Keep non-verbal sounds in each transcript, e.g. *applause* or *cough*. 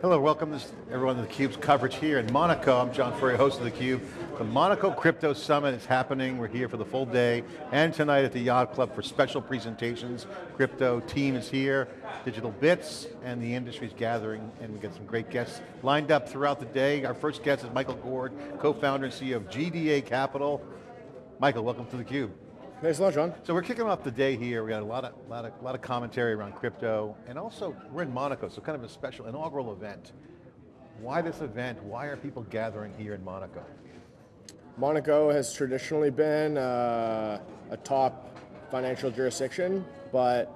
Hello, welcome to everyone to theCUBE's coverage here in Monaco. I'm John Furrier, host of theCUBE. The Monaco Crypto Summit is happening. We're here for the full day and tonight at the Yacht Club for special presentations. Crypto team is here, Digital Bits, and the industry's gathering, and we got some great guests lined up throughout the day. Our first guest is Michael Gord, co-founder and CEO of GDA Capital. Michael, welcome to theCUBE. Thanks a lot, John. So we're kicking off the day here. We got a lot of, lot of, lot of commentary around crypto, and also we're in Monaco, so kind of a special inaugural event. Why this event? Why are people gathering here in Monaco? Monaco has traditionally been uh, a top financial jurisdiction, but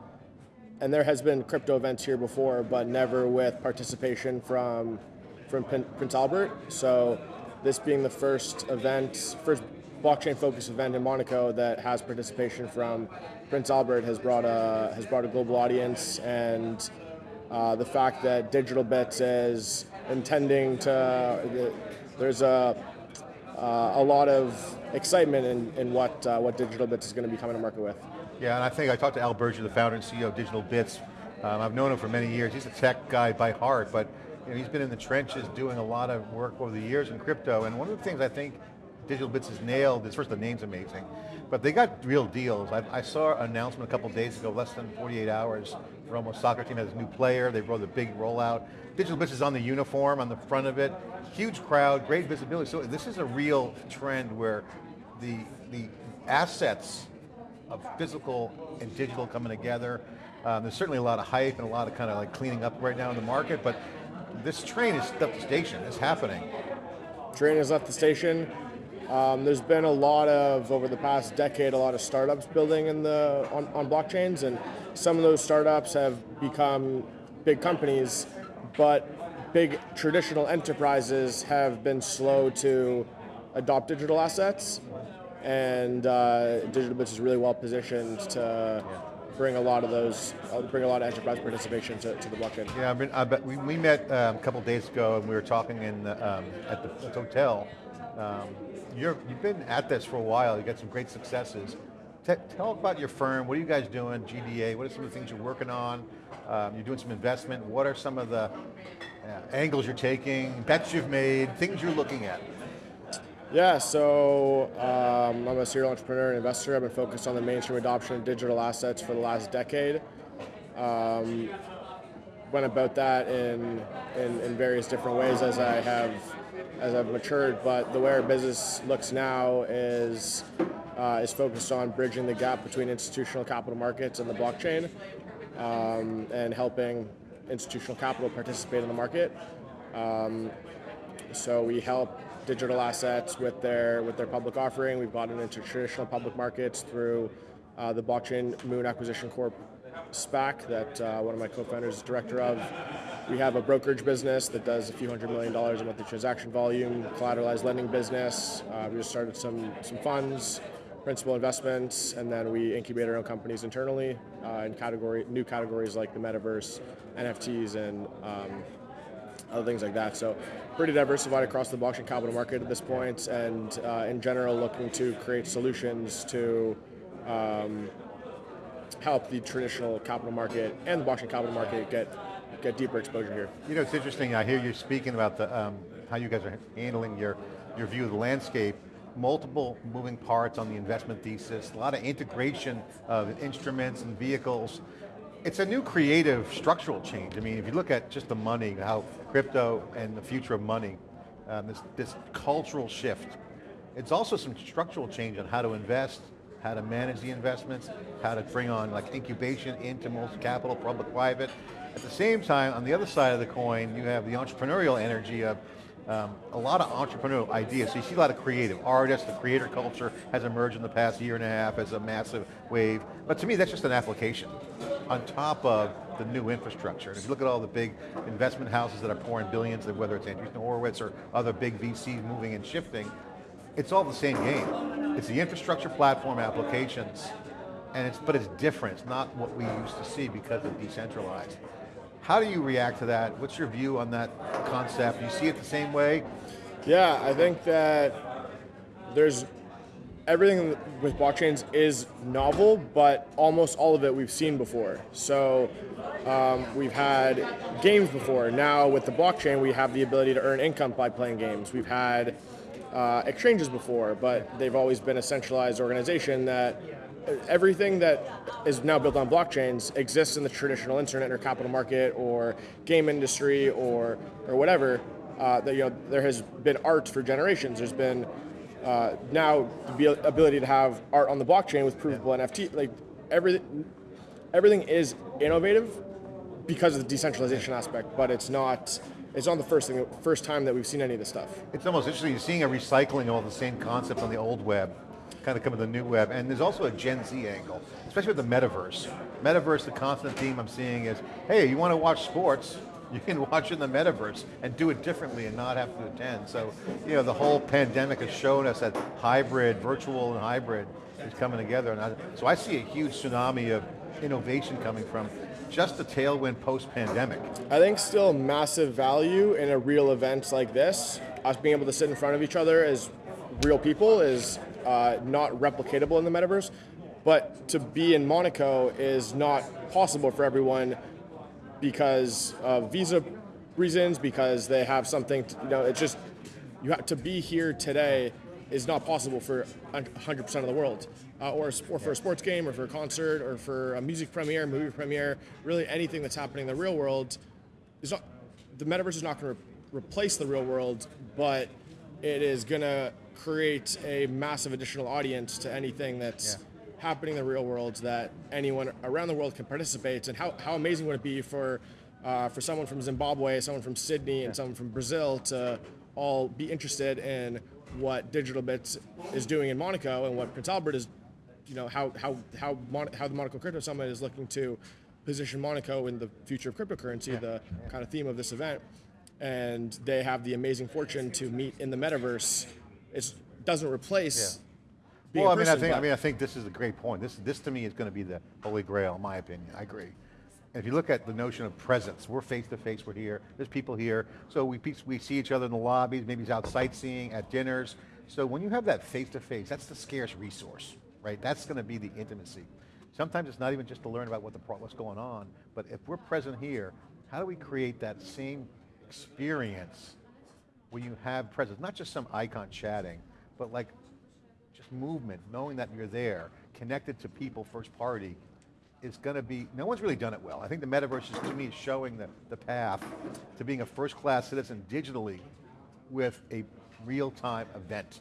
and there has been crypto events here before, but never with participation from from Prince Albert. So this being the first event, first blockchain focused event in Monaco that has participation from Prince Albert has brought a has brought a global audience and uh, the fact that Digital Bits is intending to there's a uh, a lot of excitement in, in what uh, what Digital Bits is going to be coming to market with. Yeah, and I think I talked to Al Burgio, the founder and CEO of Digital Bits. Um, I've known him for many years. He's a tech guy by heart, but you know, he's been in the trenches doing a lot of work over the years in crypto. And one of the things I think Digital Bits is nailed first the name's amazing, but they got real deals. I, I saw an announcement a couple days ago, less than 48 hours, Roma soccer team has a new player, they brought a big rollout. Digital Bits is on the uniform, on the front of it, huge crowd, great visibility. So this is a real trend where the, the assets of physical and digital coming together. Um, there's certainly a lot of hype and a lot of kind of like cleaning up right now in the market, but this train has left the station, it's happening. Train has left the station. Um, there's been a lot of, over the past decade, a lot of startups building in the on, on blockchains, and some of those startups have become big companies, but big traditional enterprises have been slow to adopt digital assets, and uh, Digital Bits is really well positioned to bring a lot of those, uh, bring a lot of enterprise participation to, to the blockchain. Yeah, I, mean, I bet we, we met um, a couple days ago and we were talking in the, um, at the hotel. Um, you have been at this for a while, you've got some great successes. T tell about your firm, what are you guys doing, GDA, what are some of the things you're working on? Um, you're doing some investment, what are some of the uh, angles you're taking, bets you've made, things you're looking at? Yeah, so um, I'm a serial entrepreneur and investor. I've been focused on the mainstream adoption of digital assets for the last decade. Um, went about that in, in, in various different ways as I have as I've matured, but the way our business looks now is uh, is focused on bridging the gap between institutional capital markets and the blockchain, um, and helping institutional capital participate in the market. Um, so we help digital assets with their with their public offering. We've gotten into traditional public markets through uh, the Blockchain Moon Acquisition Corp SPAC that uh, one of my co-founders is director of. We have a brokerage business that does a few hundred million dollars in monthly transaction volume, collateralized lending business. Uh, we just started some, some funds, principal investments, and then we incubate our own companies internally uh, in category new categories like the metaverse, NFTs, and um, other things like that. So pretty diversified across the blockchain capital market at this point, and uh, in general looking to create solutions to um, help the traditional capital market and the blockchain capital market get get deeper exposure here. You know, it's interesting, I hear you speaking about the, um, how you guys are handling your, your view of the landscape, multiple moving parts on the investment thesis, a lot of integration of instruments and vehicles. It's a new creative structural change. I mean, if you look at just the money, how crypto and the future of money, um, this, this cultural shift. It's also some structural change on how to invest, how to manage the investments, how to bring on like incubation into most capital, public, private. At the same time, on the other side of the coin, you have the entrepreneurial energy of um, a lot of entrepreneurial ideas. So you see a lot of creative artists, the creator culture has emerged in the past year and a half as a massive wave. But to me, that's just an application on top of the new infrastructure. And if you look at all the big investment houses that are pouring billions, whether it's Andreessen Horowitz or other big VCs moving and shifting, it's all the same game. It's the infrastructure platform applications, and it's, but it's different. It's not what we used to see because it's decentralized. How do you react to that? What's your view on that concept? Do you see it the same way? Yeah, I think that there's everything with blockchains is novel, but almost all of it we've seen before. So um, we've had games before. Now with the blockchain, we have the ability to earn income by playing games. We've had uh, exchanges before, but they've always been a centralized organization that everything that is now built on blockchains exists in the traditional internet or capital market or game industry or or whatever. Uh, that, you know, there has been art for generations. There's been uh, now the ability to have art on the blockchain with provable yeah. NFT. Like everything, everything is innovative because of the decentralization aspect, but it's not. It's not the first thing, first time that we've seen any of this stuff. It's almost interesting. You're seeing a recycling of all the same concept on the old web kind of coming to the new web. And there's also a Gen Z angle, especially with the metaverse. Metaverse, the constant theme I'm seeing is, hey, you want to watch sports, *laughs* you can watch in the metaverse and do it differently and not have to attend. So, you know, the whole pandemic has shown us that hybrid, virtual and hybrid is coming together. And I, so I see a huge tsunami of innovation coming from just a tailwind post-pandemic. I think still massive value in a real event like this, us being able to sit in front of each other as real people is uh, not replicatable in the metaverse. But to be in Monaco is not possible for everyone because of visa reasons, because they have something, to, you know, it's just, you have to be here today is not possible for 100% of the world. Uh, or, or for a sports game, or for a concert, or for a music premiere, movie premiere, really anything that's happening in the real world is not, the metaverse is not going to re- replace the real world, but it is going to create a massive additional audience to anything that's yeah. happening in the real world that anyone around the world can participate. And how, how amazing would it be for, uh, for someone from Zimbabwe, someone from Sydney, yeah. and someone from Brazil to all be interested in what Digital Bits is doing in Monaco and what Prince Albert is, you know, how, how, how, Mon- how the Monaco Crypto Summit is looking to position Monaco in the future of cryptocurrency, yeah. the kind of theme of this event. And they have the amazing fortune to meet in the metaverse it doesn't replace. Yeah. well, I mean, person, I think I mean, I think this is a great point. This this to me is going to be the holy grail, in my opinion. I agree. If you look at the notion of presence, we're face to face, we're here, there's people here, so we, we see each other in the lobbies, maybe it's out sightseeing, at dinners. So when you have that face to face, that's the scarce resource, right? That's going to be the intimacy. Sometimes it's not even just to learn about what the what's going on, but if we're present here, how do we create that same experience where you have presence, not just some icon chatting, but like just movement, knowing that you're there, connected to people first party, is going to be, no one's really done it well. I think the metaverse is to me showing the, the path to being a first class citizen digitally with a real-time event.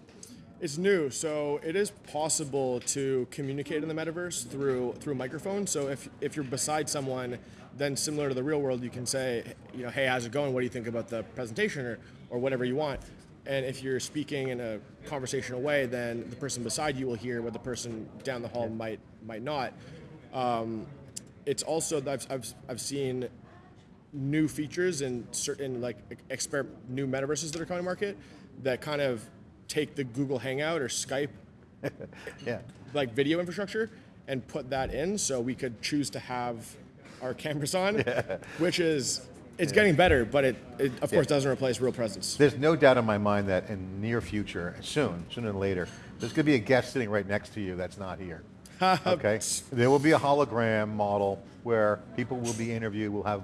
It's new, so it is possible to communicate in the metaverse through through microphone. So if if you're beside someone, then similar to the real world, you can say, you know, hey, how's it going? What do you think about the presentation, or or whatever you want. And if you're speaking in a conversational way, then the person beside you will hear what the person down the hall might might not. Um, it's also I've, I've, I've seen new features and certain like exper- new metaverses that are coming to market that kind of take the Google Hangout or Skype *laughs* yeah. like video infrastructure and put that in so we could choose to have our cameras on, *laughs* yeah. which is it's yeah. getting better, but it, it of course doesn't replace real presence. There's no doubt in my mind that in near future, soon, sooner than later, there's going to be a guest sitting right next to you that's not here. *laughs* okay, there will be a hologram model where people will be interviewed, will have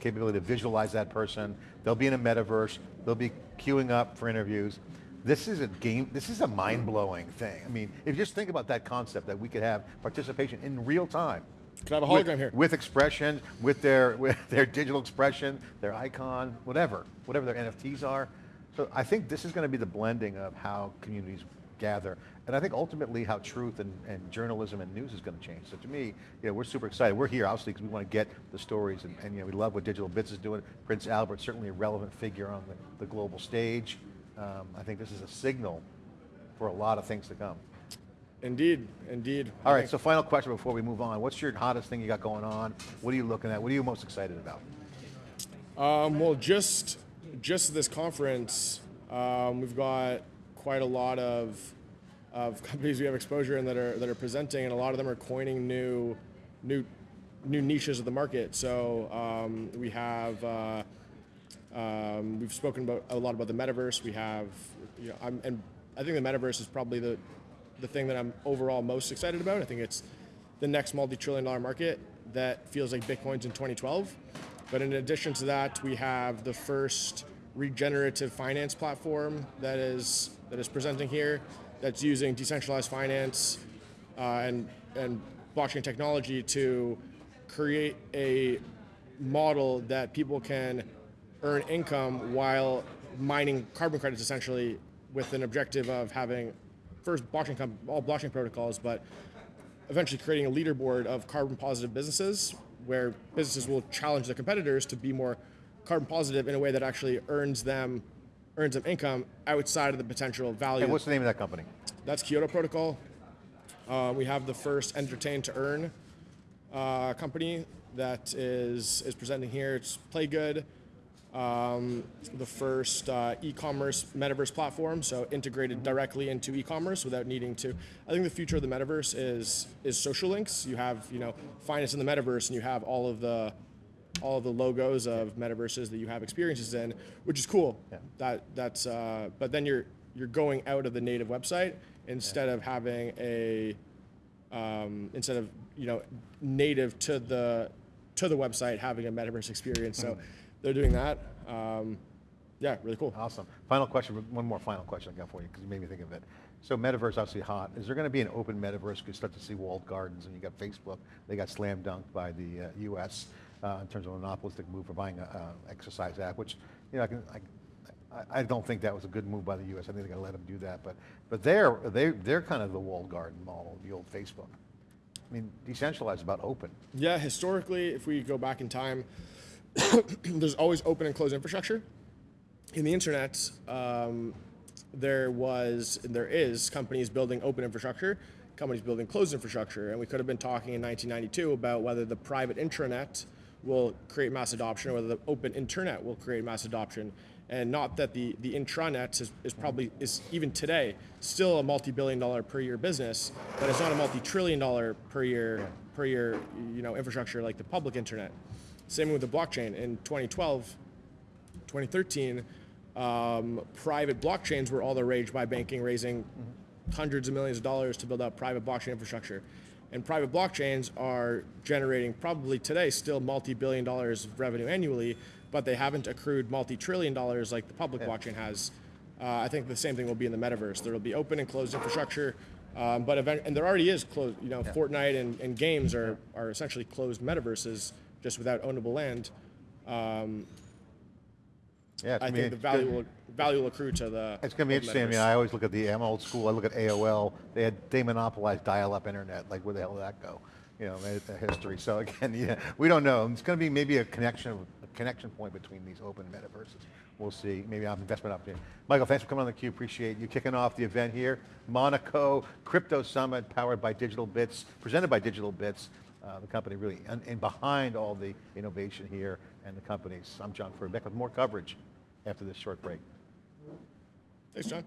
capability to visualize that person. They'll be in a metaverse. They'll be queuing up for interviews. This is a game, this is a mind-blowing thing. I mean, if you just think about that concept that we could have participation in real time. Can I have a hologram with, here. With expression, with their, *laughs* with their digital expression, their icon, whatever, whatever their NFTs are. So I think this is going to be the blending of how communities gather. And I think ultimately how truth and, and journalism and news is going to change. So to me, you know, we're super excited. We're here obviously because we want to get the stories and, and, you know, we love what Digital Bits is doing. Prince Albert, certainly a relevant figure on the, the global stage. Um, I think this is a signal for a lot of things to come. Indeed, indeed. All right, so final question before we move on. What's your hottest thing you got going on? What are you looking at? What are you most excited about? Um, well, just just this conference, um, we've got quite a lot of of *laughs* companies we have exposure in that are that are presenting, and a lot of them are coining new new new niches of the market. So um, we have. Uh, um, we've spoken about a lot about the metaverse. We have, you know, I'm, and I think the metaverse is probably the the thing that I'm overall most excited about. I think it's the next multi-trillion dollar market that feels like Bitcoin's in 2012. But in addition to that, we have the first regenerative finance platform that is that is presenting here, that's using decentralized finance uh, and and blockchain technology to create a model that people can earn income while mining carbon credits essentially with an objective of having first blockchain all blockchain protocols but eventually creating a leaderboard of carbon positive businesses where businesses will challenge their competitors to be more carbon positive in a way that actually earns them earns them income outside of the potential value And what's the name of that company? that's Kyoto Protocol. Uh, we have the first entertain to earn uh, company that is is presenting here. It's Playgood, um, the first uh, e-commerce metaverse platform, so integrated directly into e-commerce without needing to. I think the future of the metaverse is is social links. You have you know finance in the metaverse, and you have all of the all the logos of metaverses that you have experiences in, which is cool. Yeah. That that's uh, but then you're you're going out of the native website instead of having a um, instead of you know native to the to the website having a metaverse experience. So they're doing that. Um, yeah, really cool. Awesome. Final question, one more final question I got for you, because you made me think of it. So metaverse obviously hot. Is there going to be an open metaverse? You start to see walled gardens, and you got Facebook. They got slam dunked by the uh, U.S. Uh, in terms of a monopolistic move for buying an exercise app, which you know I can. I, I- don't think that was a good move by the U.S. I think they got to let them do that. But but they're they they're kind of the walled garden model, the old Facebook. I mean, decentralized about open. Yeah, historically, if we go back in time, *coughs* there's always open and closed infrastructure. In the internet, um, there was, there is, companies building open infrastructure, companies building closed infrastructure, and we could have been talking in 1992 about whether the private intranet will create mass adoption or whether the open internet will create mass adoption. And not that the, the intranet is, is probably, is even today, still a multi-billion dollar per year business, but it's not a multi-trillion dollar per year, per year, you know, infrastructure like the public internet. Same with the blockchain. In 2012, 2013, um, private blockchains were all the rage by banking, raising hundreds of millions of dollars to build out private blockchain infrastructure. And private blockchains are generating probably today still multi-billion dollars of revenue annually, but they haven't accrued multi-trillion dollars like the public blockchain has. Uh, I think the same thing will be in the metaverse. There will be open and closed infrastructure, um, but event- and there already is closed. You know, Fortnite and, and games are, are essentially closed metaverses just without ownable land. Um, Yeah, it's I gonna think be- the value will value will accrue to the. It's going to be interesting. I mean. I always look at the, I'm old school, I look at AOL, they had, they monopolized dial-up internet, like where the hell did that go? You know, the history. So again, *laughs* yeah, we don't know. It's going to be maybe a connection, a connection point between these open metaverses. We'll see, maybe an investment opportunity. Michael, thanks for coming on the Cube, appreciate you kicking off the event here. Monaco Crypto Summit, powered by Digital Bits, presented by Digital Bits. Uh, the company really, and, and behind all the innovation here and the companies. I'm John Furrier with more coverage after this short break. Thanks, John.